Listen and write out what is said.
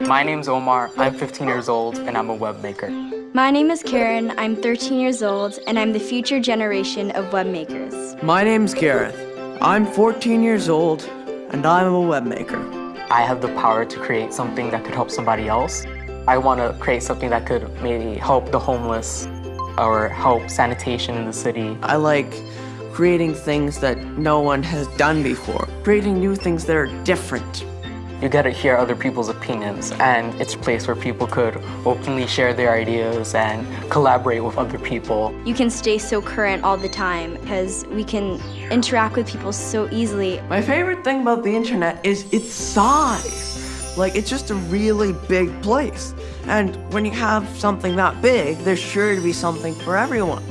My name's Omar, I'm 15 years old, and I'm a web maker. My name is Karen, I'm 13 years old, and I'm the future generation of web makers. My name's Gareth. I'm 14 years old, and I'm a web maker. I have the power to create something that could help somebody else. I want to create something that could maybe help the homeless or help sanitation in the city. I like creating things that no one has done before, creating new things that are different. You get to hear other people's opinions, and it's a place where people could openly share their ideas and collaborate with other people. You can stay so current all the time because we can interact with people so easily. My favorite thing about the internet is its size. Like, it's just a really big place. And when you have something that big, there's sure to be something for everyone.